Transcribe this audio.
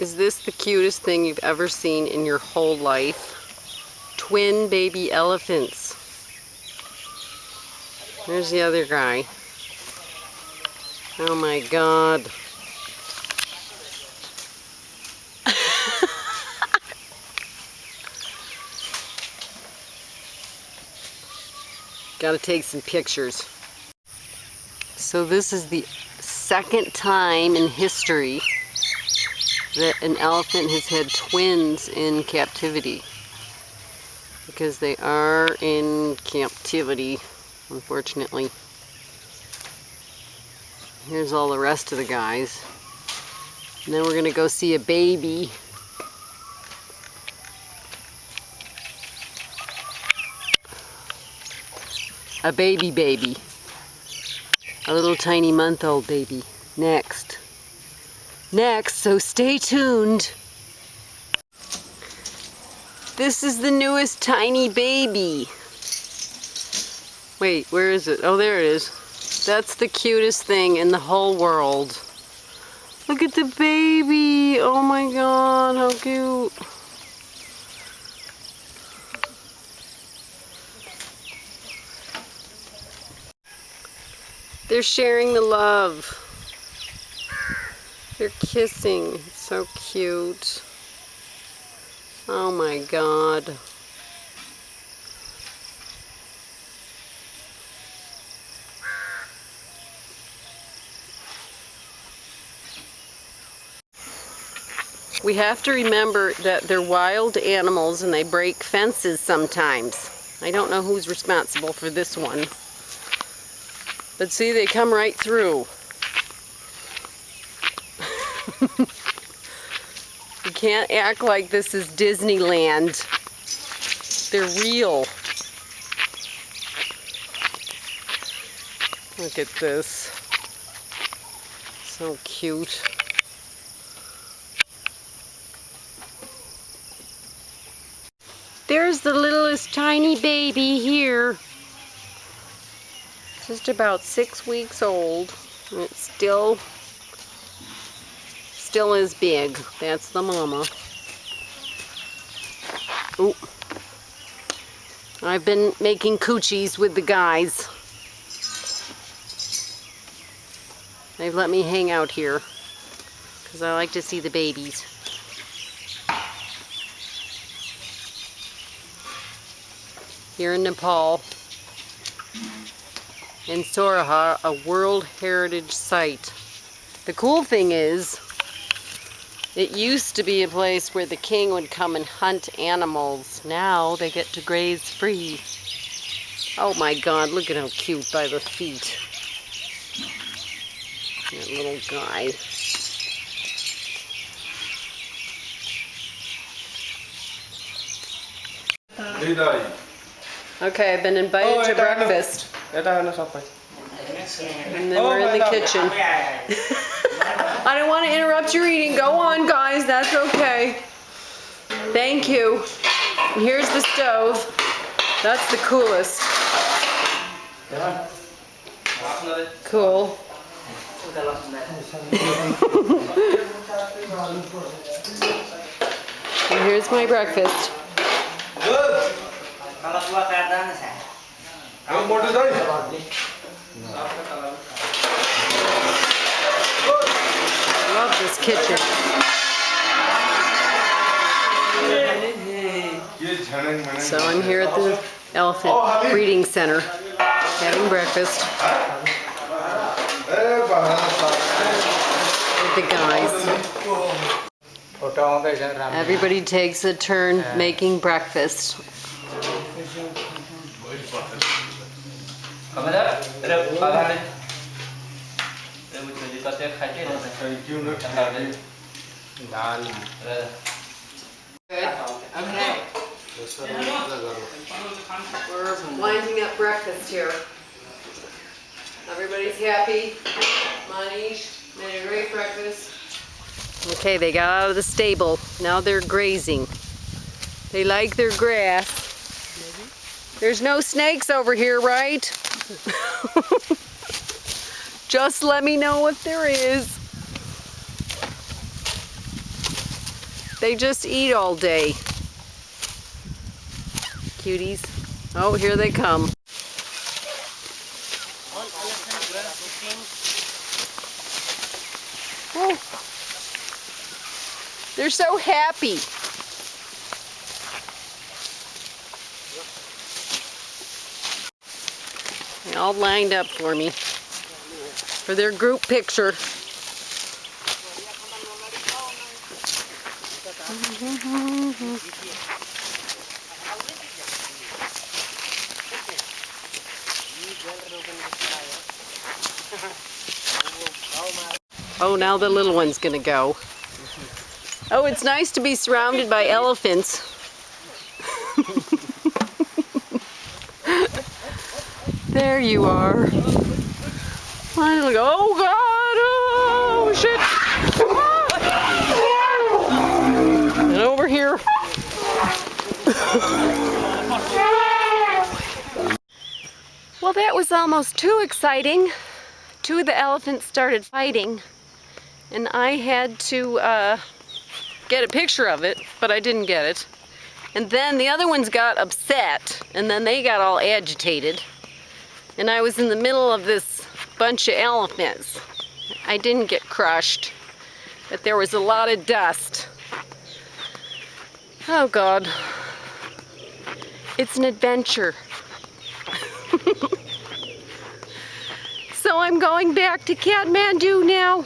Is this the cutest thing you've ever seen in your whole life? Twin baby elephants. There's the other guy. Oh my god. Gotta take some pictures. So this is the second time in history that an elephant has had twins in captivity. Because they are in captivity, unfortunately. Here's all the rest of the guys. And then we're gonna go see a baby. A baby baby. A little tiny month old baby. Next. Next, so stay tuned. This is the newest tiny baby. Wait, where is it? Oh, there it is. That's the cutest thing in the whole world. Look at the baby. Oh my god, how cute. They're sharing the love. They're kissing. So cute. Oh my god. We have to remember that they're wild animals and they break fences sometimes. I don't know who's responsible for this one. But see, they come right through. Can't act like this is Disneyland. They're real. Look at this. So cute. There's the littlest tiny baby here. Just about six weeks old. And it's still, still is big. That's the mama. Ooh. I've been making coochies with the guys. They've let me hang out here because I like to see the babies. here in Nepal, in Sauraha, a World Heritage Site. The cool thing is, it used to be a place where the king would come and hunt animals. Now they get to graze free. Oh my god, look at how cute by the feet. That little guy. Okay, I've been invited to breakfast. And then we're in the kitchen. I don't want to interrupt your eating. Go on, guys. That's okay. Thank you. And here's the stove. That's the coolest. Cool. And here's my breakfast. Kalau love this kitchen. So I'm here at the Elephant oh, Breeding Center having breakfast with the guys. Everybody takes a turn making breakfast. We're winding up breakfast here. Everybody's happy. Manish made a great breakfast. Okay, they got out of the stable. Now they're grazing. They like their grass. There's no snakes over here, right? Just let me know if there is. They just eat all day. Cuties. Oh, here they come. Oh. They're so happy. They all lined up for me for their group picture. Oh, now the little one's gonna go. Oh, it's nice to be surrounded by elephants. there you are. Finally, oh God, oh shit. And over here. well, that was almost too exciting. Two of the elephants started fighting, and I had to uh, get a picture of it, but I didn't get it. And then the other ones got upset, and then they got all agitated. And I was in the middle of this bunch of elephants. I didn't get crushed, but there was a lot of dust. Oh God. It's an adventure. so I'm going back to Kathmandu now.